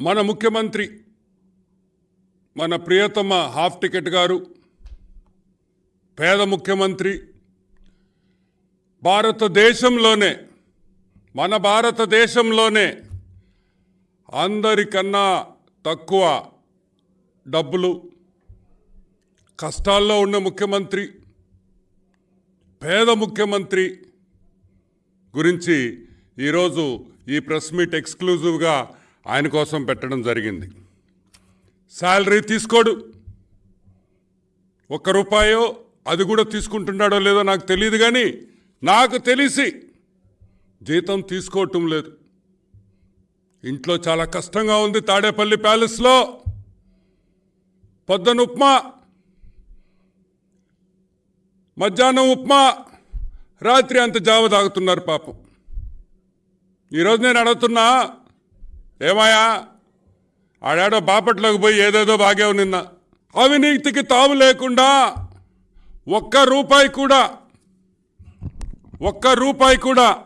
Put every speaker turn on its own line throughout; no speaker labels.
మన ముఖ్యమంత్రి మన ప్రియతమ హాఫ్ టికెట్ గారు పేద ముఖ్యమంత్రి భారతదేశంలోనే మన భారతదేశంలోనే అందరికన్నా తక్కువ డబ్బులు కష్టాల్లో ఉన్న ముఖ్యమంత్రి పేద ముఖ్యమంత్రి గురించి ఈరోజు ఈ ప్రెస్ మీట్ ఎక్స్క్లూజివ్గా ఆయన కోసం పెట్టడం జరిగింది. శాలరీ తీసుకోడు. ఒక్క రూపాయో అది కూడా తీసుకుంటున్నాడో లేదో నాకు తెలియదు కానీ నాకు తెలిసి జీతం తీసుకోవటం లేదు. ఇంట్లో చాలా కష్టంగా ఉంది తాడేపల్లి ప్యాలెస్లో పొద్దున ఉప్మా మధ్యాహ్నం ఉప్మా రాత్రి అంత జావ తాగుతున్నారు పాపం. ఈరోజు నేను అడుగుతున్నా ఏమాయా ఆడాడో బాపట్లోకి పోయి ఏదేదో బాగావు నిన్న. అవినీతికి తావు లేకుండా ఒక్క రూపాయి కూడా ఒక్క రూపాయి కూడా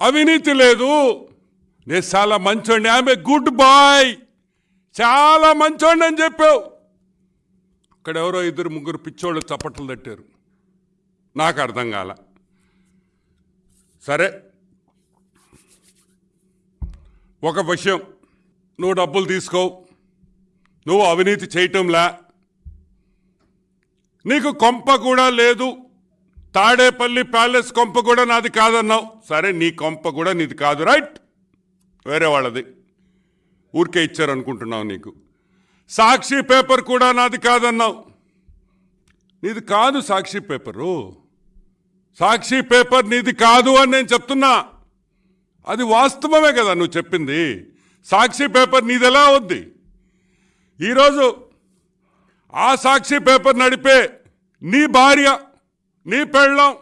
అవినీతి లేదు. నేను చాలా మంచోండి ఆమె గుడ్ బాయ్. చాలా మంచోండి అని చెప్పావు. అక్కడ ఎవరో ఇద్దరు ముగ్గురు పిచ్చోళ్ళు చప్పట్లు తట్టారు. నాకు అర్థం కాల. సరే. ఒక విషయం. నువ్వు డబ్బులు తీసుకో. నువ్వు అవినీతి చేయటంలా. నీకు కొంప కూడా లేదు. తాడేపల్లి ప్యాలెస్ కొంప కూడా నాది కాదన్నావు. సరే నీ కొంప కూడా నీది కాదు రైట్? వేరే వాళ్ళది. ఊరికే ఇచ్చారనుకుంటున్నావు నీకు. సాక్షి పేపర్ కూడా నాది కాదన్నావు. నీది కాదు సాక్షి పేపరు. సాక్షి పేపర్ నీది కాదు అని నేను చెప్తున్నా. అది వాస్తవమే కదా నువ్వు చెప్పింది. సాక్షి పేపర్ నీదెలా ఉంది? వద్ది ఈరోజు ఆ సాక్షి పేపర్ నడిపే నీ భార్య నీ పెళ్ళం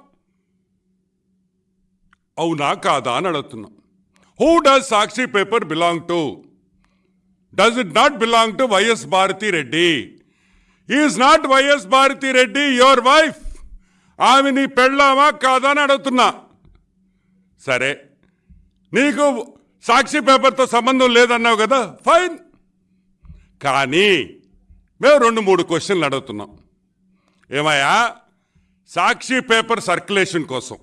అవునా కాదా అని అడుగుతున్నా. Who does Sakshi paper belong to does it not belong to YS Bharathi Reddy is not YS Bharathi Reddy your wife ఆమె నీ పెళ్ళామా కాదా అని అడుగుతున్నా. సరే నీకు సాక్షి పేపర్తో సంబంధం లేదన్నావు కదా ఫైన్. కానీ మేము రెండు మూడు క్వశ్చన్లు అడుగుతున్నాం. ఏమయ్యా? సాక్షి పేపర్ సర్క్యులేషన్ కోసం.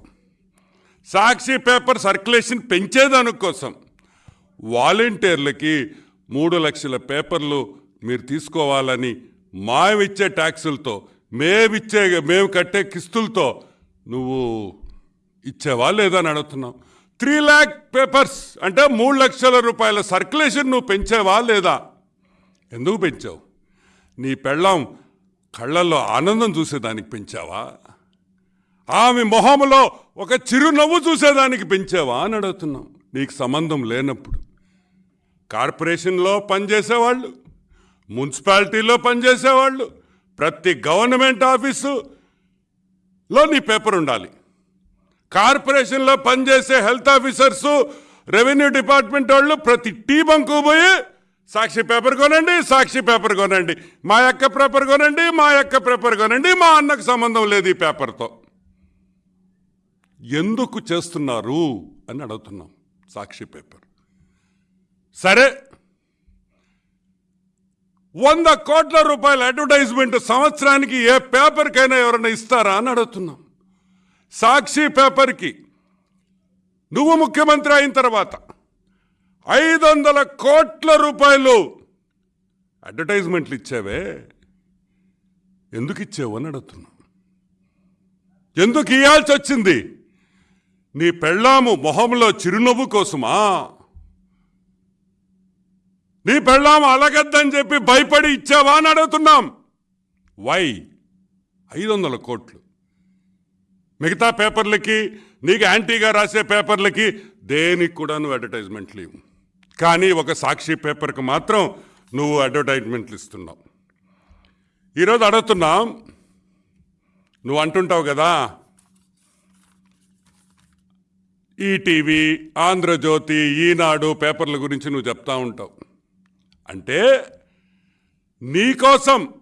సాక్షి పేపర్ సర్క్యులేషన్ పెంచేదాని కోసం. వాలంటీర్లకి మూడు లక్షల పేపర్లు మీరు తీసుకోవాలని మావిచ్చే ట్యాక్సులతో మేమిచ్చే మేము కట్టే కిస్తులతో నువ్వు ఇచ్చేవా లేదా అని అడుగుతున్నావు త్రీ ల్యాక్ పేపర్స్ అంటే మూడు లక్షల రూపాయల సర్క్యులేషన్ నువ్వు పెంచావా లేదా? ఎందుకు పెంచావు? నీ పెళ్ళం కళ్ళల్లో ఆనందం చూసేదానికి పెంచావా? ఆమె మొహంలో ఒక చిరునవ్వు చూసేదానికి పెంచావా అని అడుగుతున్నాం. నీకు సంబంధం లేనప్పుడు. కార్పొరేషన్లో పనిచేసేవాళ్ళు మున్సిపాలిటీలో పనిచేసేవాళ్ళు ప్రతి గవర్నమెంట్ ఆఫీసులో నీ పేపర్ ఉండాలి. కార్పొరేషన్లో పనిచేసే హెల్త్ ఆఫీసర్స్ రెవెన్యూ డిపార్ట్మెంట్ వాళ్ళు ప్రతి టీ బంకు పోయి సాక్షి పేపర్ కొనండి సాక్షి పేపర్ కొనండి. మా యొక్క పేపర్ కొనండి మా యొక్క పేపర్ కొనండి మా అన్నకు సంబంధం లేదు ఈ పేపర్తో. ఎందుకు చేస్తున్నారు అని అడుగుతున్నాం సాక్షి పేపర్. సరే. వంద కోట్ల రూపాయల అడ్వర్టైజ్మెంట్ సంవత్సరానికి ఏ పేపర్కైనా ఎవరైనా ఇస్తారా అని అడుగుతున్నాం. సాక్షి పేపర్కి నువ్వు ముఖ్యమంత్రి అయిన తర్వాత ఐదు వందల కోట్ల రూపాయలు అడ్వర్టైజ్మెంట్లు ఇచ్చావే ఎందుకు ఇచ్చావు అని అడుగుతున్నాం ఎందుకు ఇవ్వాల్సి వచ్చింది నీ పెళ్ళాము మొహంలో చిరునవ్వు కోసమా? నీ పెళ్ళాము అలగద్దని చెప్పి భయపడి ఇచ్చావా అని అడుగుతున్నాం. వై? ఐదు వందల కోట్లు. మిగతా పేపర్లకి నీకు యాంటీగా రాసే పేపర్లకి దేనికి కూడా నువ్వు అడ్వర్టైజ్మెంట్లు ఇవ్వు కానీ ఒక సాక్షి పేపర్కి మాత్రం నువ్వు అడ్వర్టైజ్మెంట్లు ఇస్తున్నావు. ఈరోజు అడుగుతున్నాం నువ్వు అంటుంటావు కదా ఈటీవీ ఆంధ్రజ్యోతి ఈనాడు పేపర్ల గురించి నువ్వు చెప్తా ఉంటావు. అంటే నీకోసం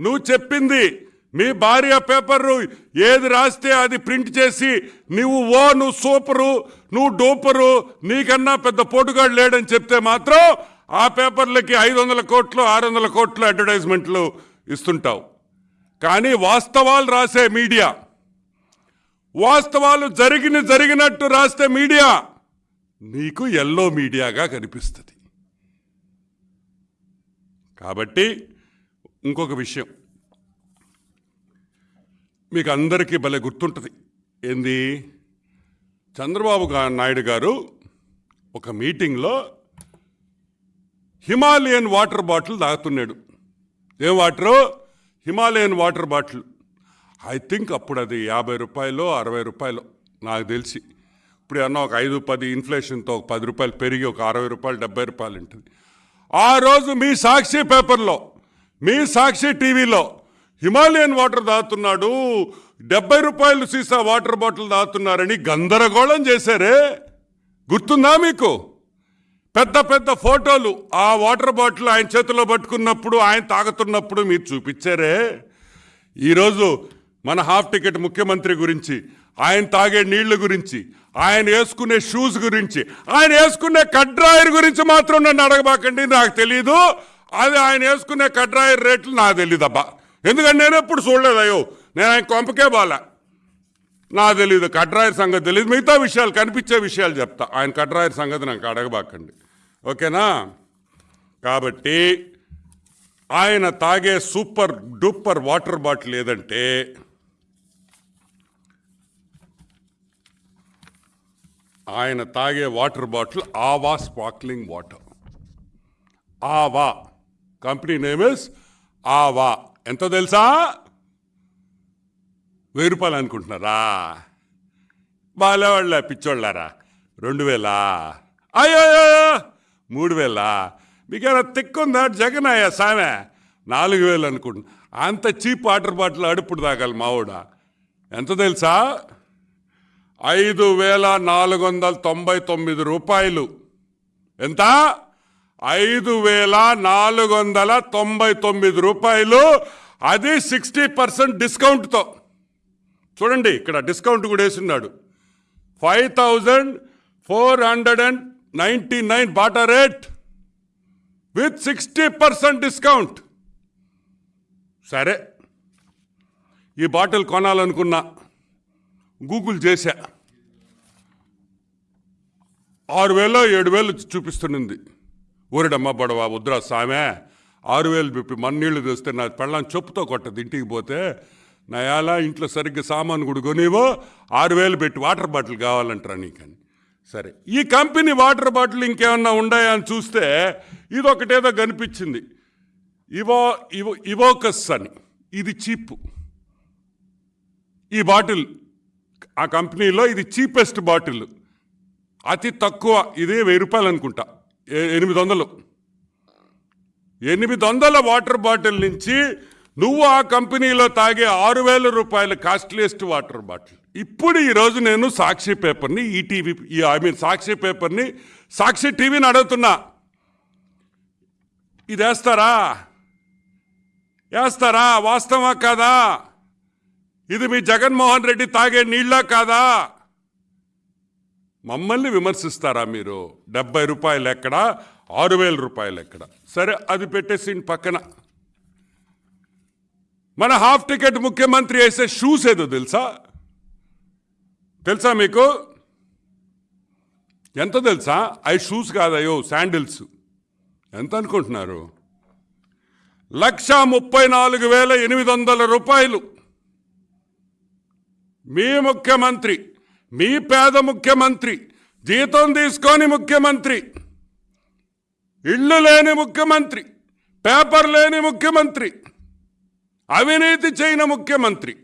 నువ్వు చెప్పింది మీ భార్య పేపరు ఏది రాస్తే అది ప్రింట్ చేసి నువ్వు ఓ నువ్వు సూపరు నువ్వు డూపరు నీకన్నా పెద్ద పోటుగాడు లేడని చెప్తే మాత్రం ఆ పేపర్లకి ఐదు వందల కోట్లు ఆరు వందల కోట్లు అడ్వర్టైజ్మెంట్లు ఇస్తుంటావు. కానీ వాస్తవాలు రాసే మీడియా. వాస్తవాలు జరిగిన జరిగినట్టు రాస్తే మీడియా నీకు ఎల్లో మీడియాగా కనిపిస్తుంది. కాబట్టి ఇంకొక విషయం. మీకు అందరికీ భలే గుర్తుంటుంది. ఏంది? చంద్రబాబు నాయుడు గారు ఒక మీటింగ్లో హిమాలయన్ వాటర్ బాటిల్ తాగుతున్నాడు. ఏం water? Himalayan water bottle. I think అప్పుడు అది యాభై రూపాయలు అరవై రూపాయలు నాకు తెలిసి. ఇప్పుడు ఏమన్నా ఒక ఐదు పది ఇన్ఫ్లేషన్తో ఒక పది రూపాయలు పెరిగి ఒక అరవై రూపాయలు డెబ్బై రూపాయలు ఉంటుంది. ఆ రోజు మీ సాక్షి పేపర్లో మీ సాక్షి టీవీలో హిమాలయన్ వాటర్ తాగుతున్నాడు డెబ్బై రూపాయలు సీసా వాటర్ బాటిల్ తాగుతున్నారని గందరగోళం చేశారే? గుర్తుందా మీకు? పెద్ద పెద్ద ఫోటోలు ఆ వాటర్ బాటిల్ ఆయన చేతిలో పట్టుకున్నప్పుడు ఆయన తాగుతున్నప్పుడు మీరు చూపించారే? ఈరోజు మన హాఫ్ టికెట్ ముఖ్యమంత్రి గురించి ఆయన తాగే నీళ్ళ గురించి ఆయన వేసుకునే షూస్ గురించి ఆయన వేసుకునే కడ్రాయర్ గురించి మాత్రం నన్ను అడగబాకండి నాకు తెలియదు అది ఆయన వేసుకునే కడ్రాయర్ రేట్లు నాకు తెలియదు అబ్బా ఎందుకంటే నేను ఎప్పుడు చూడలేదు అయ్యో. నేను ఆయన కొంపకే బాలా. నా తెలియదు కట్రాయర్ సంగతి తెలియదు మిగతా విషయాలు కనిపించే విషయాలు చెప్తా. ఆయన కట్రాయర్ సంగతి నాకు అడగబాకండి. ఓకేనా? కాబట్టి ఆయన తాగే సూపర్ డూపర్ వాటర్ బాటిల్ ఏదంటే ఆయన తాగే water bottle Aava sparkling water. Aava. Company name is Aava. ఎంత తెలుసా? వెయ్యి రూపాయలు అనుకుంటున్నారా? బాలేవాళ్ళ పిచ్చోళ్ళారా? రెండు వేలా? అయ్యో మూడు వేలా? మీకేమైనా తిక్కుందా? జగన్ అయ్యా సామె? నాలుగు వేలు అనుకుంటున్నా అంత చీప్ వాటర్ బాటిల్ అడుపుడు తాగాలి మావిడ. ఎంత తెలుసా? ఐదు వేల నాలుగు వందల తొంభై తొమ్మిది రూపాయలు. ఎంత? ఐదు వేల నాలుగు వందల తొంభై తొమ్మిది రూపాయలు. అది సిక్స్టీ పర్సెంట్ డిస్కౌంట్తో. చూడండి ఇక్కడ డిస్కౌంట్ కూడా వేసున్నాడు five thousand four hundred and ninety nine Bata rate with sixty percent discount. సరే ఈ బాటిల్ కొనాలనుకున్నా గూగుల్ చేశా. ఆరు వేలో ఏడు వేలు చూపిస్తున్నది. ఊరిడమ్మ బడవా ఉద్రా సామె ఆరు వేలు పిప్పి మన్నీళ్ళు తెస్తే నా పెళ్ళం చెప్పుతో కొట్టదు. ఇంటికి పోతే నా ఎలా ఇంట్లో సరిగ్గా సామాను కొడుకొనివో ఆరు వేలు పెట్టి వాటర్ బాటిల్ కావాలంటారా నీకని. సరే ఈ కంపెనీ వాటర్ బాటిల్ ఇంకేమన్నా ఉన్నాయా అని చూస్తే ఇదొకటేదో కనిపించింది. ఇవో ఇవో ఇవోకస్ అని. ఇది చీప్. ఈ బాటిల్ ఆ కంపెనీలో ఇది చీపెస్ట్ బాటిల్. అతి తక్కువ ఇదే వెయ్యి రూపాయలు అనుకుంటా. ఎనిమిది వందలు. ఎనిమిది వందల వాటర్ బాటిల్ నుంచి నువ్వు ఆ కంపెనీలో తాగే ఆరు వేల రూపాయల కాస్ట్లీయెస్ట్ వాటర్ బాటిల్. ఇప్పుడు ఈరోజు నేను సాక్షి పేపర్ని ఈటీవీ ఐ మీన్ సాక్షి పేపర్ని సాక్షి టీవీని అడుగుతున్నా. ఇది వేస్తారా? వేస్తారా? వాస్తవా కాదా? ఇది మీ జగన్మోహన్ రెడ్డి తాగే నీళ్ళ కాదా? మమ్మల్ని విమర్శిస్తారా మీరు? డెబ్బై రూపాయలు ఎక్కడ? ఆరు వేల రూపాయలు ఎక్కడ? సరే అది పెట్టేసి పక్కన. మన హాఫ్ టికెట్ ముఖ్యమంత్రి వేసే షూస్ ఏదో తెలుసా? తెలుసా మీకు? ఎంత తెలుసా? అవి షూస్ కాదయ్యో శాండిల్స్. ఎంత అనుకుంటున్నారు? లక్ష ముప్పై నాలుగు వేల ఎనిమిది వందల రూపాయలు. మీ ముఖ్యమంత్రి మీ పేద ముఖ్యమంత్రి జీతం తీసుకొని ముఖ్యమంత్రి ఇళ్ళు లేని ముఖ్యమంత్రి పేపర్ లేని ముఖ్యమంత్రి అవినీతి చేయని ముఖ్యమంత్రి.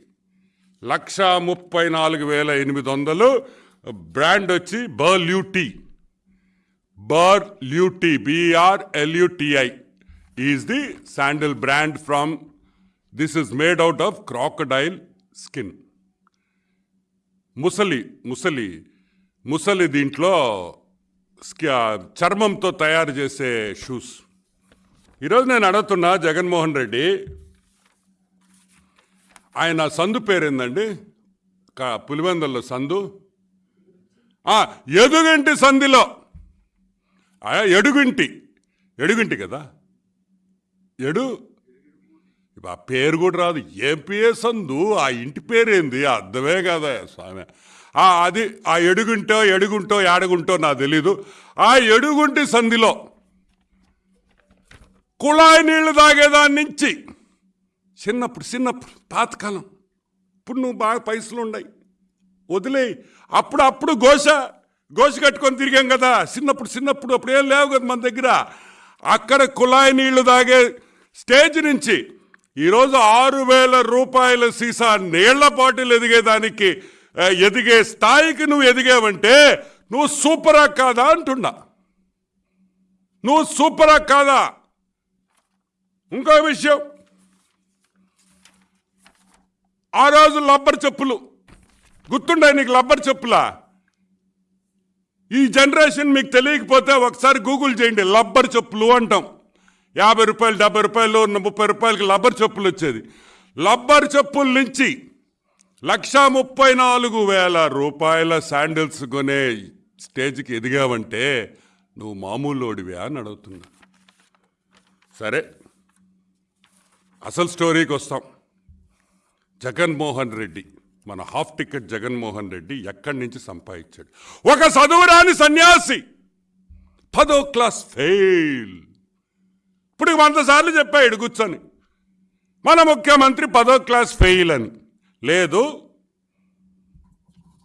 లక్ష ముప్పై నాలుగు వేల ఎనిమిది వందలు బ్రాండ్ వచ్చి Berluti. Berluti BRLUTI is the sandal brand from this is made out of crocodile skin. ముసలి ముసలి ముసలి దీంట్లో చర్మంతో తయారు చేసే షూస్. ఈరోజు నేను అడుగుతున్నా జగన్మోహన్ రెడ్డి ఆయన సందు పేరేందండి? క- పులివెందుల్లో సందు? ఎదుగింటి సంధిలో ఎడుగింటి. ఎడుగింటి కదా? ఎడు ఆ పేరు కూడా రాదు. ఏం పేరు సందు ఆ ఇంటి పేరేంది? అర్థమే కదా స్వామి? ఆ అది ఆ ఎడుగుంటో ఎడుగుంటో ఏడగుంటో నాకు తెలీదు. ఆ ఎడుగుంటి సంధిలో కుళాయి నీళ్ళు తాగేదాని నుంచి చిన్నప్పుడు చిన్నప్పుడు పాతకాలం ఇప్పుడు నువ్వు బాగా పైసలు ఉన్నాయి వదిలేయి అప్పుడు అప్పుడు గోష గోష కట్టుకొని తిరిగాం కదా. చిన్నప్పుడు చిన్నప్పుడు అప్పుడు ఏం లేవు కదా మన దగ్గర. అక్కడ కుళాయి నీళ్ళు తాగే స్టేజ్ నుంచి ఈరోజు ఆరు వేల రూపాయల సీసా నీళ్ళ బాటిల్ ఎదిగేదానికి ఎదిగే స్థాయికి నువ్వు ఎదిగావంటే నువ్వు సూపరా కాదా అంటున్నా. నువ్వు సూపరా కాదా? ఇంకో విషయం. ఆ రోజు లబ్బర్ చెప్పులు. గుర్తుండే నీకు లబ్బర్ చెప్పులా? ఈ జనరేషన్ మీకు తెలియకపోతే ఒకసారి గూగుల్ చేయండి లబ్బర్ చెప్పులు అంటాం. యాభై రూపాయలు డెబ్బై రూపాయలు ముప్పై రూపాయలకి లబ్బర్ చెప్పులు వచ్చేది. లబ్బర్ చెప్పుల నుంచి లక్ష ముప్పై నాలుగు వేల రూపాయల శాండిల్స్ కొనే స్టేజ్కి ఎదిగావంటే నువ్వు మామూలోడివే అని అడుగుతున్నా. సరే అసలు స్టోరీకి వస్తాం. జగన్మోహన్ రెడ్డి మన హాఫ్ టికెట్ జగన్మోహన్ రెడ్డి ఎక్కడి నుంచి సంపాదించాడు? ఒక చదువురాని సన్యాసి పదో క్లాస్ ఫెయిల్. ఇప్పుడు వంద సార్లు చెప్పాడు కూర్చొని. మన ముఖ్యమంత్రి పదో క్లాస్ ఫెయిల్ అని. లేదు.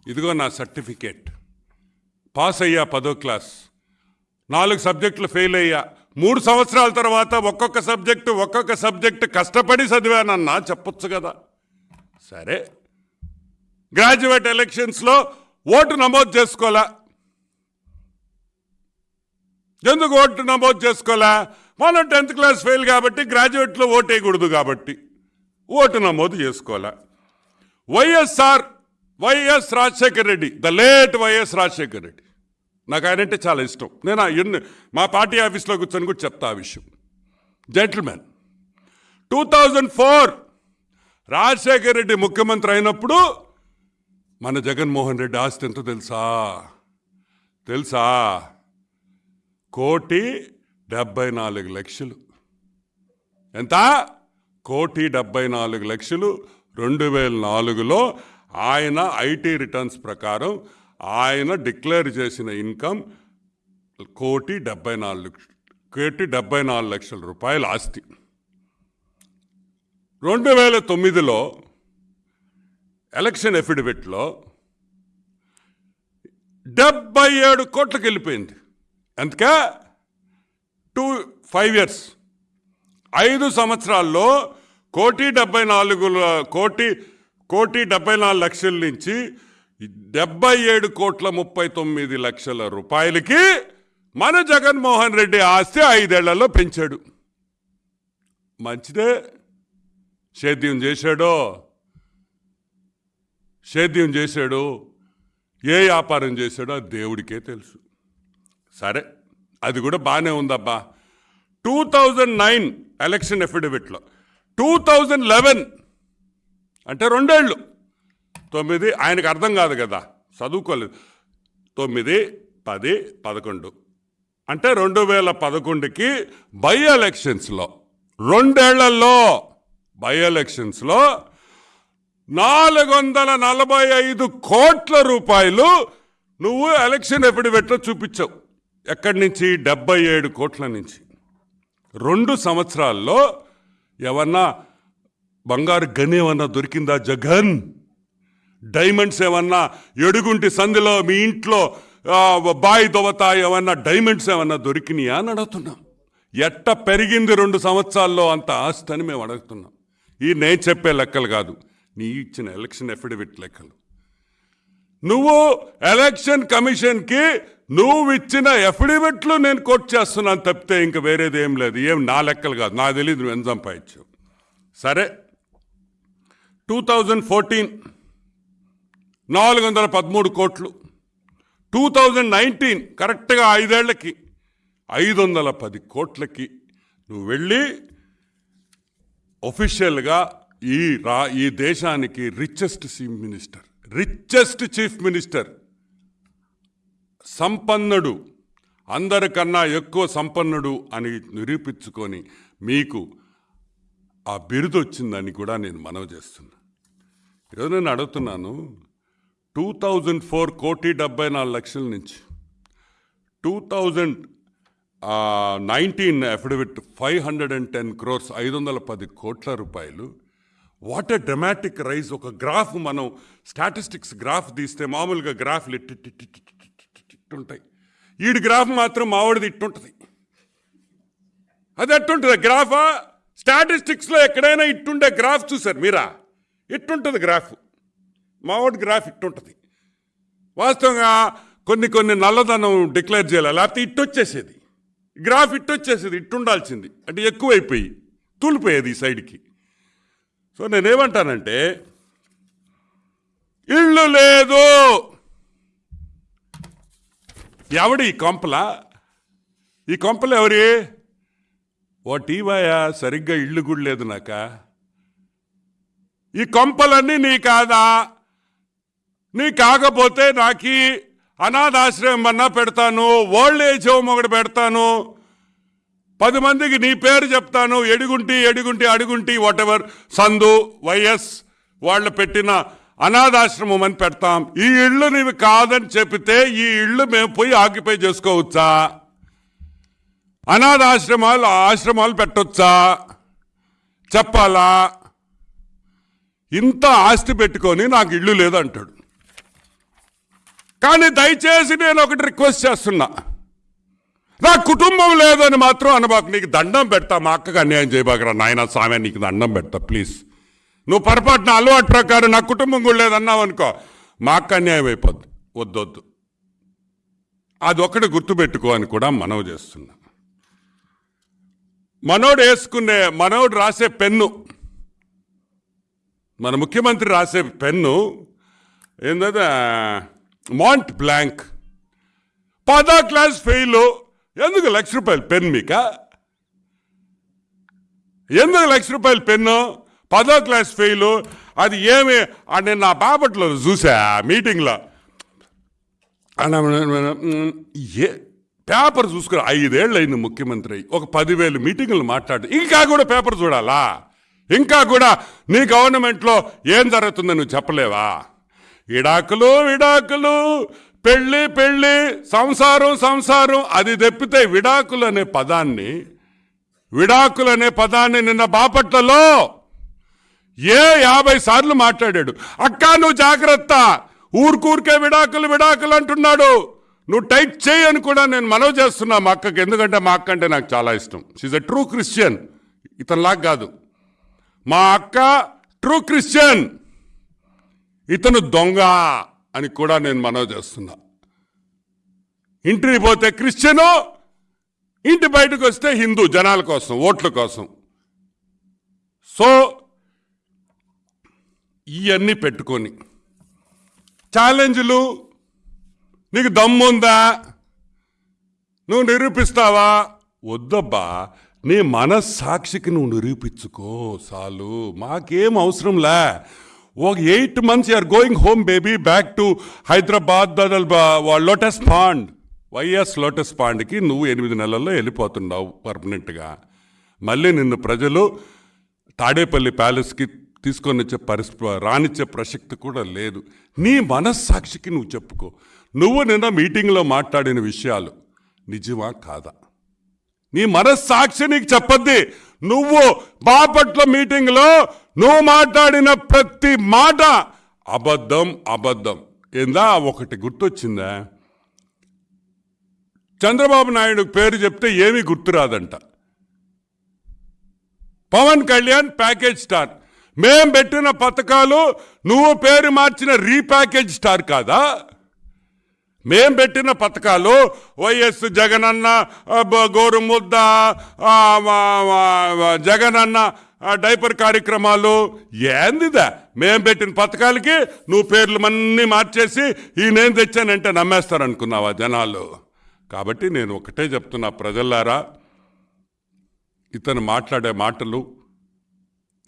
ఇదిగో నా సర్టిఫికేట్. పాస్ అయ్యా పదో క్లాస్. నాలుగు సబ్జెక్టులు ఫెయిల్ అయ్యా. మూడు సంవత్సరాల తర్వాత ఒక్కొక్క సబ్జెక్టు ఒక్కొక్క సబ్జెక్టు కష్టపడి చదివానన్నా చెప్పొచ్చు కదా. సరే. గ్రాడ్యుయేట్ ఎలక్షన్స్లో ఓటు నమోదు చేసుకోలే. ఎందుకు ఓటు నమోదు చేసుకోలే? మనం టెన్త్ క్లాస్ ఫెయిల్ కాబట్టి గ్రాడ్యుయేట్లో ఓటేయకూడదు కాబట్టి ఓటు నమోదు చేసుకోవాలా? YSR YS Rajasekhar Reddy the late YS Rajasekhar Reddy. నాకు ఆయనంటే చాలా ఇష్టం. నేను ఆ ఎన్ని మా పార్టీ ఆఫీస్లో కూర్చొని కూడా చెప్తా ఆ విషయం. Gentlemen two thousand four Rajasekhar Reddy ముఖ్యమంత్రి అయినప్పుడు మన జగన్మోహన్ రెడ్డి ఆస్తి ఎంతో తెలుసా? తెలుసా? కోటి డెబ్బై నాలుగు లక్షలు. ఎంత? కోటి డెబ్బై నాలుగు లక్షలు. రెండు వేల నాలుగులో ఆయన ఐటీ రిటర్న్స్ ప్రకారం ఆయన డిక్లేర్ చేసిన ఇన్కమ్ కోటి డెబ్బై నాలుగు కోటి డెబ్బై నాలుగు లక్షల రూపాయల ఆస్తి. రెండు వేల తొమ్మిదిలో ఎలక్షన్ ఎఫిడవిట్లో డెబ్బై ఏడు కోట్లకు వెళ్ళిపోయింది. అందుకే టూ ఫైవ్ ఇయర్స్. ఐదు సంవత్సరాల్లో కోటి డెబ్బై నాలుగు కోటి కోటి డెబ్బై నాలుగు లక్షల నుంచి డెబ్బై ఏడు కోట్ల ముప్పై తొమ్మిది లక్షల రూపాయలకి మన జగన్మోహన్ రెడ్డి ఆస్తి ఐదేళ్ళలో పెంచాడు. మంచిదే. సేద్యం చేశాడో? సేద్యం చేశాడు? ఏ వ్యాపారం చేశాడో? దేవుడికే తెలుసు. సరే. అది కూడా బాగానే ఉందబ్బా. టూ థౌజండ్ నైన్ ఎలక్షన్ ఎఫిడవిట్లో. టూ థౌజండ్ లెవెన్ అంటే రెండేళ్ళు. తొమ్మిది ఆయనకు అర్థం కాదు కదా. చదువుకోలేదు. తొమ్మిది పది పదకొండు. అంటే రెండు వేల పదకొండుకి బై ఎలక్షన్స్లో రెండేళ్ళలో బై ఎలక్షన్స్లో నాలుగు వందల నలభై ఐదు కోట్ల రూపాయలు నువ్వు ఎలక్షన్ ఎఫిడవిట్లో చూపించావు. ఎక్కడి నుంచి? డెబ్బై ఏడు కోట్ల నుంచి. రెండు సంవత్సరాల్లో ఏమన్నా బంగారు గని ఏమన్నా దొరికిందా జగన్? డైమండ్స్ ఏమన్నా ఎడుగుంటి సంధిలో మీ ఇంట్లో బాయి దొవత ఏమన్నా డైమండ్స్ ఏమన్నా దొరికినాయా అని అడుగుతున్నాం. ఎట్ట పెరిగింది రెండు సంవత్సరాల్లో అంత ఆస్తి అని మేము అడుగుతున్నాం. ఈ నేను చెప్పే లెక్కలు కాదు నీ ఇచ్చిన ఎలక్షన్ అఫిడవిట్ లెక్కలు. నువ్వు ఎలక్షన్ కమిషన్కి నువ్వు ఇచ్చిన ఎఫిడవిట్లు నేను కోట్ చేస్తున్నాను తప్పితే ఇంక వేరేది ఏం లేదు. ఏం నా లెక్కలు కాదు. నాకు తెలియదు నువ్వు ఎంత సంపాదించావు. సరే. టూ థౌజండ్ ఫోర్టీన్ నాలుగు వందల పదమూడు కోట్లు. టూ థౌజండ్ నైన్టీన్ కరెక్ట్గా ఐదేళ్ళకి ఐదు వందల పది కోట్లకి నువ్వు వెళ్ళి ఒఫిషియల్గా ఈ రా ఈ దేశానికి richest chief minister richest chief minister సంపన్నుడు. అందరికన్నా ఎక్కువ సంపన్నుడు అని నిరూపించుకొని మీకు ఆ బిరుదు వచ్చిందని కూడా నేను మనవి చేస్తున్నా. ఈరోజు నేను అడుగుతున్నాను టూ థౌజండ్ ఫోర్ కోటి డెబ్బై నాలుగు లక్షల నుంచి two thousand nineteen affidavit five hundred and ten crores ఐదు వందల పది కోట్ల రూపాయలు. What a dramatic rise. ఒక గ్రాఫ్ మనం స్టాటిస్టిక్స్ గ్రాఫ్ తీస్తే మామూలుగా గ్రాఫ్లు ఇట్టి ఇట్టుంటాయి ఉంటాయి ఈడి గ్రాఫ్ మాత్రం మావాడిది ఇట్టుంటుంది. అది అట్టుంటుంది గ్రాఫా? స్టాటిస్టిక్స్లో ఎక్కడైనా ఇట్టుండే గ్రాఫ్ చూసారు మీరా? ఇట్టుంటుంది గ్రాఫ్. మావాడి గ్రాఫ్ ఇట్టుంటుంది. వాస్తవంగా కొన్ని కొన్ని నల్లదనం డిక్లేర్ చేయాలి? లేకపోతే ఇట్టొచ్చేసేది. గ్రాఫ్ ఇట్టొచ్చేసేది ఇట్టుండాల్సింది. అంటే ఎక్కువైపోయి తూలిపోయేది ఈ సైడ్కి. సో నేనేమంటానంటే ఇల్లు లేదు! ఎవడు ఈ కొంపల? ఈ కొంపలు ఎవరి? ఓ టీవాయా సరిగ్గా ఇల్లు కూడా లేదు నాక. ఈ కొంపలన్నీ నీ కాదా? నీ కాకపోతే నాకి అనాథాశ్రయం అన్నా పెడతాను ఓల్డ్ ఏజ్ హోమ్ ఒకటి పెడతాను పది మందికి నీ పేరు చెప్తాను ఎడుగుంటి ఎడుగుంటి అడుగుంటి వాటెవర్ సందు వైఎస్ వాళ్ళు పెట్టిన అనాథాశ్రమం అని పెడతాం. ఈ ఇళ్ళు నీవి కాదని చెప్పితే ఈ ఇళ్ళు మేము పోయి ఆక్యుపై చేసుకోవచ్చా? అనాథాశ్రమాలు ఆశ్రమాలు పెట్టొచ్చా? చెప్పాలా? ఇంత ఆస్తి పెట్టుకొని నాకు ఇల్లు లేదు అంటాడు కానీ దయచేసి నేను ఒకటి రిక్వెస్ట్ చేస్తున్నా. నా కుటుంబం లేదని మాత్రం అనబాకు నీకు దండం పెడతా మా అక్కకు అన్యాయం చేయబాకరా నాయన స్వామి నీకు దండం పెడతా ప్లీజ్. నువ్వు పొరపాటున అలవాటు ప్రకారం నా కుటుంబం కూడా లేదన్నావు అనుకో మా అక్క అన్యాయం అయిపోద్ది. వద్దొద్దు. అది ఒకటి గుర్తుపెట్టుకో అని కూడా మనవి చేస్తున్నా. మనోడు వేసుకునే మనోడు రాసే పెన్ను మన ముఖ్యమంత్రి రాసే పెన్ను ఏంటంటే మాంట్ బ్లాంక్ పదో క్లాస్ ఫెయిల్ ఎందుకు లక్ష రూపాయలు పెన్ మీక? ఎందుకు లక్ష రూపాయలు పెన్ను? పదో క్లాస్ ఫెయిల్ అది ఏమి? ఆ నేను నా బాపట్లో చూసా మీటింగ్లో. ఏ పేపర్ చూసుకుని ఐదేళ్ళు అయింది ముఖ్యమంత్రి. ఒక పదివేలు మీటింగులు మాట్లాడు. ఇంకా కూడా పేపర్ చూడాలా? ఇంకా కూడా నీ గవర్నమెంట్లో ఏం జరుగుతుందో నువ్వు చెప్పలేవా? విడాకులు విడాకులు పెళ్ళి పెళ్ళి సంసారం సంసారం అది తెప్పితే విడాకులు అనే పదాన్ని విడాకులు అనే పదాన్ని నిన్న బాపట్లలో ఏ యాభై సార్లు మాట్లాడాడు? అక్క నువ్వు జాగ్రత్త. ఊరికూరికే విడాకులు విడాకులు అంటున్నాడు. నువ్వు టైట్ చేయని కూడా నేను మనవి చేస్తున్నా మా అక్కకి. ఎందుకంటే మా అక్క అంటే నాకు చాలా ఇష్టం. షీజ్ అ ట్రూ క్రిస్టియన్ ఇతనిలాగా కాదు. మా అక్క ట్రూ క్రిస్టియన్ ఇతను దొంగ అని కూడా నేను మనవి చేస్తున్నా. ఇంటికి పోతే క్రిస్టియను ఇంటి బయటకు వస్తే హిందూ జనాల కోసం ఓట్ల కోసం. సో ఇవన్నీ పెట్టుకొని. ఛాలెంజ్లు నీకు దమ్ముందా? నువ్వు నిరూపిస్తావా? వద్దబ్బా నీ మనస్సాక్షికి నువ్వు నిరూపించుకో చాలు. మాకేం అవసరంలే ఒక eight months you're going home baby back to Hyderabad Lotus Pond YS Lotus పాండ్కి నువ్వు ఎనిమిది నెలల్లో వెళ్ళిపోతున్నావు పర్మనెంట్గా మళ్ళీ నిన్ను ప్రజలు తాడేపల్లి ప్యాలెస్కి తీసుకొని వచ్చే పరిస్థితి రానిచ్చే ప్రసక్తి కూడా లేదు. నీ మనస్సాక్షికి నువ్వు చెప్పుకో. నువ్వు నిన్న మీటింగ్లో మాట్లాడిన విషయాలు నిజమా కాదా? నీ మనస్సాక్షి నీకు చెప్పద్ది. నువ్వు బాపట్ల మీటింగ్లో నువ్వు మాట్లాడిన ప్రతి మాట అబద్ధం అబద్ధం. ఏందా? ఒకటి గుర్తొచ్చిందా? చంద్రబాబు నాయుడు పేరు చెప్తే ఏమీ గుర్తురాదంట పవన్ కళ్యాణ్ ప్యాకేజ్ స్టార్. మేం పెట్టిన పథకాలు నువ్వు పేరు మార్చిన రీప్యాకేజ్ స్టార్ కాదా? మేం పెట్టిన పథకాలు వైఎస్ జగనన్న గోరుముద్ద జగనన్న డైపర్ కార్యక్రమాలు. ఏందిదా? మేం పెట్టిన పథకాలకి నువ్వు పేర్లు అన్నీ మార్చేసి ఈ నేను తెచ్చానంటే నమ్మేస్తారనుకున్నావా జనాలు? కాబట్టి నేను ఒకటే చెప్తున్నా ప్రజలారా ఇతను మాట్లాడే మాటలు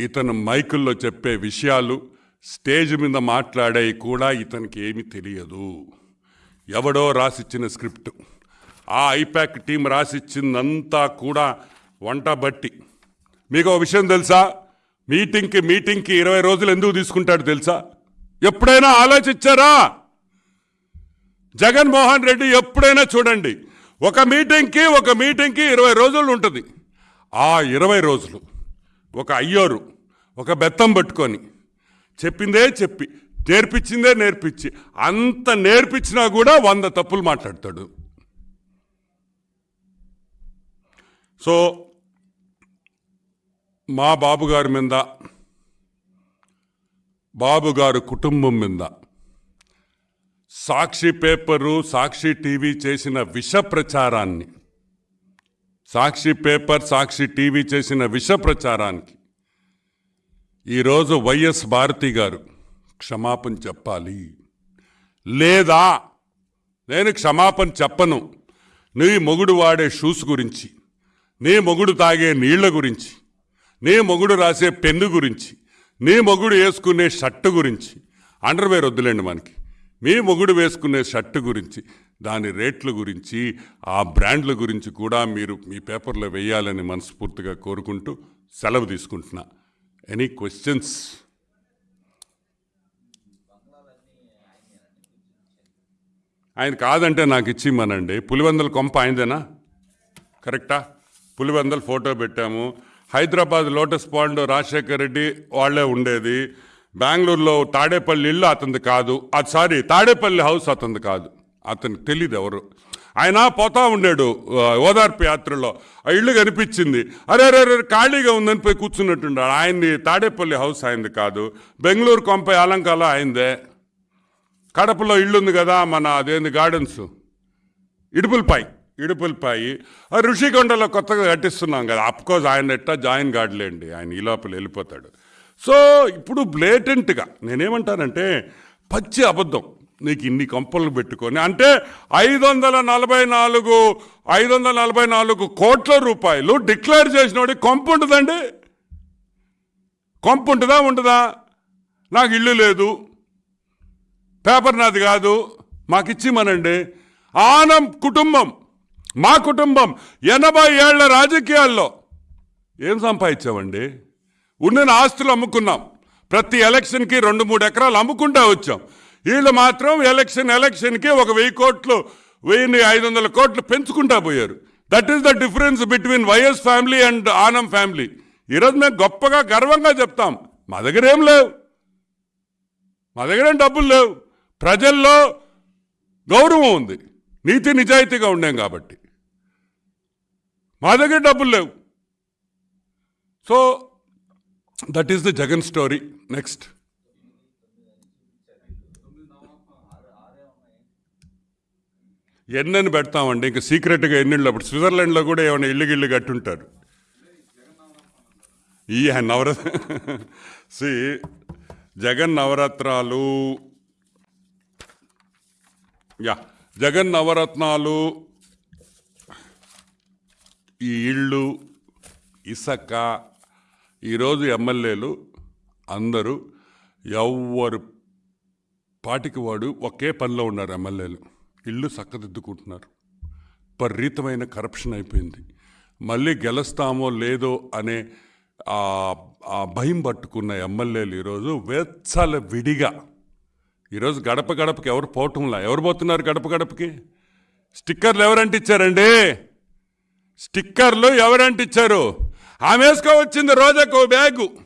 ఇతను మైకుల్లో చెప్పే విషయాలు స్టేజ్ మీద మాట్లాడే కూడా ఇతనికి ఏమీ తెలియదు. ఎవడో రాసిచ్చిన స్క్రిప్ట్. ఆ ఐపాక్ టీం రాసిచ్చిందంతా కూడా వంట బట్టి. మీకు ఒక విషయం తెలుసా? మీటింగ్కి మీటింగ్కి ఇరవై రోజులు ఎందుకు తీసుకుంటాడు తెలుసా? ఎప్పుడైనా ఆలోచించారా? జగన్మోహన్ రెడ్డి ఎప్పుడైనా చూడండి ఒక మీటింగ్కి ఒక మీటింగ్కి ఇరవై రోజులు ఉంటుంది. ఆ ఇరవై రోజులు ఒక అయ్యోరు ఒక బెత్తం పట్టుకొని చెప్పిందే చెప్పి నేర్పించిందే నేర్పించి అంత నేర్పించినా కూడా వంద తప్పులు మాట్లాడతాడు. సో మా బాబుగారి మీద బాబుగారు కుటుంబం మీద సాక్షి పేపరు సాక్షి టీవీ చేసిన విష ప్రచారాన్ని సాక్షి పేపర్ సాక్షి టీవీ చేసిన విష ప్రచారానికి. ఈరోజు వైఎస్ భారతి గారు క్షమాపణ చెప్పాలి. లేదా నేను క్షమాపణ చెప్పను. నీ మొగుడు వాడే షూస్ గురించి నీ మొగుడు తాగే నీళ్ళ గురించి నీ మొగుడు రాసే పెన్ను గురించి నీ మొగుడు వేసుకునే షర్టు గురించి. అండర్వేర్ వద్దులేండి మనకి. మీ మొగుడు వేసుకునే షర్టు గురించి. దాని రేట్ల గురించి ఆ బ్రాండ్ల గురించి కూడా మీరు మీ పేపర్లో వేయాలని మనస్ఫూర్తిగా కోరుకుంటూ సెలవు తీసుకుంటున్నా. ఎనీ క్వశ్చన్స్ ఆయన కాదంటే నాకు ఇచ్చిమ్మనండి. పులివందల కొంప ఆయనదేనా? కరెక్టా? పులివందల ఫోటో పెట్టాము. హైదరాబాద్ లోటస్ పాండ్ రాజశేఖర్ రెడ్డి వాళ్ళే ఉండేది. బెంగళూరులో తాడేపల్లి ఇల్లు అతనిది కాదు. అది సారీ తాడేపల్లి హౌస్ అతనిది కాదు. అతనికి తెలియదు ఎవరు. ఆయన పోతా ఉండాడు ఓదార్పు యాత్రలో. ఆ ఇల్లు కనిపించింది. అరే అరే అరే ఖాళీగా ఉందని పోయి కూర్చున్నట్టున్నాడు. ఆయన్ని తాడేపల్లి హౌస్ ఆయనది కాదు. బెంగళూరు కొంప అలంకాల ఆయనదే. కడపలో ఇల్లు ఉంది కదా మన అదేంది గార్డెన్స్? ఇడుపులపాయి ఇడుపులపాయి. ఆ ఋషికొండలో కొత్తగా కట్టిస్తున్నాం కదా. అఫ్కోర్స్ ఆయన ఎట్టా జాయిన్ కాడలేండి ఆయన ఈ లోపల వెళ్ళిపోతాడు. సో ఇప్పుడు బ్లేటెంట్గా నేనేమంటానంటే పచ్చి అబద్ధం. నీకు ఇన్ని కంపలు పెట్టుకొని అంటే ఐదు వందల నలభై నాలుగు ఐదు వందల నలభై నాలుగు కోట్ల రూపాయలు డిక్లేర్ చేసినోడి కొంపు ఉంటుందండి? కొంపు ఉంటుందా ఉంటుందా? నాకు ఇల్లు లేదు పేపర్ నాది కాదు మాకు ఇచ్చిమనండి ఆనం కుటుంబం మా కుటుంబం ఎనభై ఏళ్ళ రాజకీయాల్లో ఏం సంపాదించామండి? ఉన్న ఆస్తులు అమ్ముకున్నాం. ప్రతి ఎలక్షన్కి రెండు మూడు ఎకరాలు అమ్ముకుంటా వచ్చాం. వీళ్ళు మాత్రం ఎలక్షన్ ఎలక్షన్కి ఒక వెయ్యి కోట్లు వెయ్యి ఐదు వందల కోట్లు పెంచుకుంటా పోయారు. That is the difference between YS family and Anam family ఈరోజు మేము గొప్పగా గర్వంగా చెప్తాం. మా దగ్గర ఏం లేవు. మా దగ్గర ఏం డబ్బులు లేవు. ప్రజల్లో గౌరవం ఉంది. నీతి నిజాయితీగా ఉండాం కాబట్టి. మా దగ్గర డబ్బులు లేవు. So that is the Jagan story next ఎన్నని పెడతామండి? ఇంకా సీక్రెట్గా ఎన్నిళ్ళు అప్పుడు. స్విట్జర్లాండ్లో కూడా ఏమైనా ఇల్లు గిల్లు కట్టుంటారు. ఈ నవర సి జగన్ నవరత్నాలు యా జగన్ నవరత్నాలు ఈ ఇళ్ళు ఇసక ఈరోజు ఎమ్మెల్యేలు అందరూ ఎవ్వరు పాటికి వాడు ఒకే పనిలో ఉన్నారు ఎమ్మెల్యేలు. ఇల్లు చక్కదిద్దుకుంటున్నారు విపరీతమైన కరప్షన్ అయిపోయింది. మళ్ళీ గెలుస్తామో లేదో అనే ఆ భయం పట్టుకున్న ఎమ్మెల్యేలు ఈరోజు వెచ్చల విడిగా. ఈరోజు గడప గడపకి ఎవరు పోవటంలా ఎవరు పోతున్నారు గడప గడపకి? స్టిక్కర్లు ఎవరంటే ఇచ్చారండి? స్టిక్కర్లు ఎవరంటిచ్చారు ఆమె వేసుకోవచ్చింది రోజాకు బ్యాగు.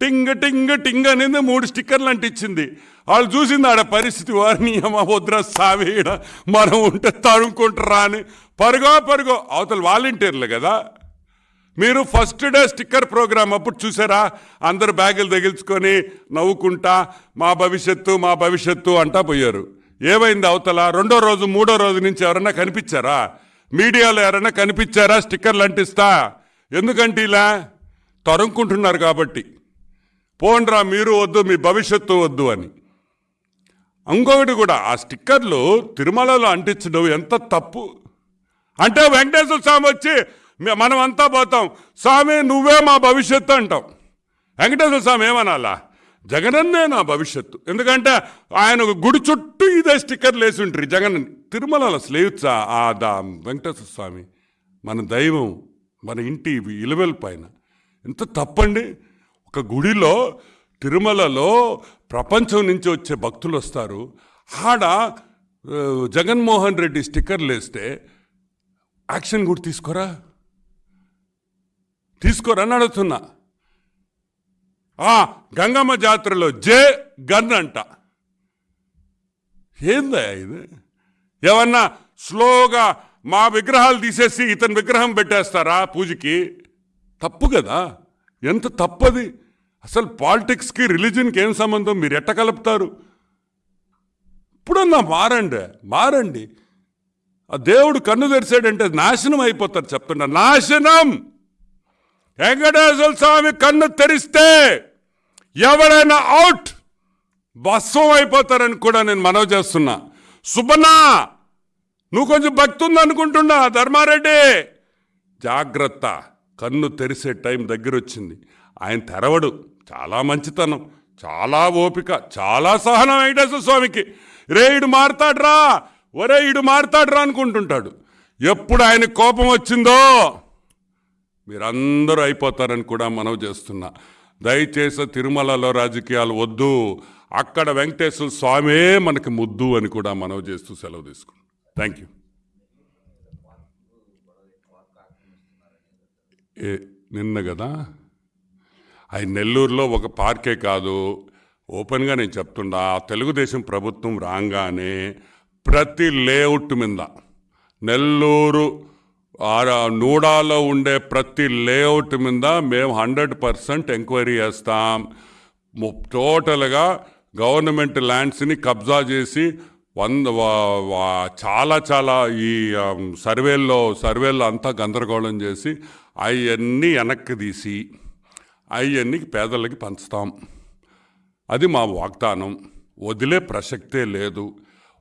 టింగ టింగ టింగ అనేది మూడు స్టిక్కర్లు అంటించింది. వాళ్ళు చూసింది ఆడ పరిస్థితి వారిని అమ్మ వద్ర సావేడ మనం ఉంటే తడుముకుంటారా అని. పరుగో పరుగో అవతల వాలంటీర్లు కదా. మీరు ఫస్ట్ డే స్టిక్కర్ ప్రోగ్రామ్ అప్పుడు చూసారా? అందరు బ్యాగులు తగిల్చుకొని నవ్వుకుంటా మా భవిష్యత్తు మా భవిష్యత్తు అంటా పోయారు. ఏమైంది అవతల? రెండో రోజు మూడో రోజు నుంచి ఎవరన్నా కనిపించారా? మీడియాలో ఎవరైనా కనిపించారా స్టిక్కర్లు అంటిస్తా? ఎందుకంటే ఇలా తరుముకుంటున్నారు కాబట్టి. పోండ్రా మీరు వద్దు మీ భవిష్యత్తు వద్దు అని. ఇంకొకటి కూడా ఆ స్టిక్కర్లు తిరుమలలో అంటించడం ఎంత తప్పు. అంటే వెంకటేశ్వర స్వామి వచ్చి మనమంతా మనం అంతా పోతాం. స్వామి నువ్వే మా భవిష్యత్తు అంటాం. వెంకటేశ్వర స్వామి ఏమనాలా? జగనన్నే నా భవిష్యత్తు. ఎందుకంటే ఆయన ఒక గుడి చుట్టూ ఇదే స్టిక్కర్లు వేసి ఉంటారు జగన్ తిరుమలలో స్లేవ్సా ఆ దా వెంకటేశ్వర స్వామి మన దైవం మన ఇంటి ఇలవెల్ పైన. ఎంత తప్పండి? ఒక గుడిలో తిరుమలలో ప్రపంచం నుంచి వచ్చే భక్తులు వస్తారు. ఆడ జగన్మోహన్ రెడ్డి స్టిక్కర్లు వేస్తే యాక్షన్ కూడా తీసుకోరా? తీసుకోరా అడుగుతున్నా. ఆ గంగమ్మ జాతరలో జే గన్ అంట. ఏందా ఇది? ఏమన్నా స్లోగా మా విగ్రహాలు తీసేసి ఇతని విగ్రహం పెట్టేస్తారా పూజకి? తప్పు కదా. ఎంత తప్పది? అసలు పాలిటిక్స్కి రిలీజన్కి ఏం సంబంధం? మీరు ఎట్ట కలుపుతారు? ఇప్పుడన్నా మారండి మారండి. ఆ దేవుడు కన్ను తెరిచాడంటే నాశనం అయిపోతారు చెప్తున్నా నాశనం! వెంకటేశ్వర స్వామి కన్ను తెరిస్తే ఎవరైనా అవుట్ భస్వం అయిపోతారని కూడా నేను మనవి చేస్తున్నా. సుబ్బన్నా నువ్వు కొంచెం భక్తి ఉందనుకుంటున్నా ధర్మారెడ్డి. జాగ్రత్త. కన్ను తెరిసే టైం దగ్గర వచ్చింది ఆయన తెరవడు. చాలా మంచితనం. చాలా ఓపిక. చాలా సహనం వెంకటేశ్వర స్వామికి. రే ఇడు మారతాడ్రా. ఒరే ఇడు మారతాడ్రా అనుకుంటుంటాడు. ఎప్పుడు ఆయన కోపం వచ్చిందో మీరందరూ అయిపోతారని కూడా మనవి చేస్తున్నా. దయచేసి తిరుమలలో రాజకీయాలు వద్దు. అక్కడ వెంకటేశ్వర స్వామే మనకి ముద్దు అని కూడా మనవి చేస్తూ సెలవు తీసుకున్నాం థ్యాంక్ యూ నిన్న కదా? ఆయన నెల్లూరులో ఒక పార్కే కాదు. ఓపెన్గా నేను చెప్తున్నా తెలుగుదేశం ప్రభుత్వం రాగానే ప్రతి లేఅవుట్ మీద నెల్లూరు నూడాలో ఉండే ప్రతి లేఅవుట్ మీద మేము హండ్రెడ్ పర్సెంట్ ఎంక్వైరీ చేస్తాం. టోటల్గా గవర్నమెంట్ ల్యాండ్స్ని కబ్జా చేసి వంద చాలా చాలా ఈ సర్వేల్లో సర్వేల్లో అంతా గందరగోళం చేసి అవన్నీ వెనక్కి తీసి అవన్నీ పేదలకి పంచుతాం. అది మా వాగ్దానం. వదిలే ప్రసక్తే లేదు.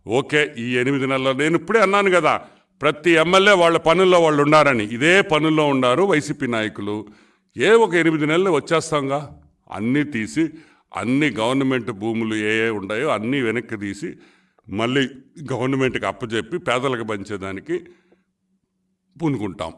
ఓకే ఈ ఎనిమిది నెలల్లో నేను ఇప్పుడే అన్నాను కదా ప్రతి ఎమ్మెల్యే వాళ్ళ పనుల్లో వాళ్ళు ఉన్నారని ఇదే పనుల్లో ఉన్నారు వైసీపీ నాయకులు. ఏ ఒక ఎనిమిది నెలలు వచ్చేస్తాంగా? అన్నీ తీసి అన్ని గవర్నమెంట్ భూములు ఏ ఏ ఉన్నాయో అన్నీ వెనక్కి తీసి మళ్ళీ గవర్నమెంట్కి అప్పచెప్పి పేదలకు పంచేదానికి పూనుకుంటాం.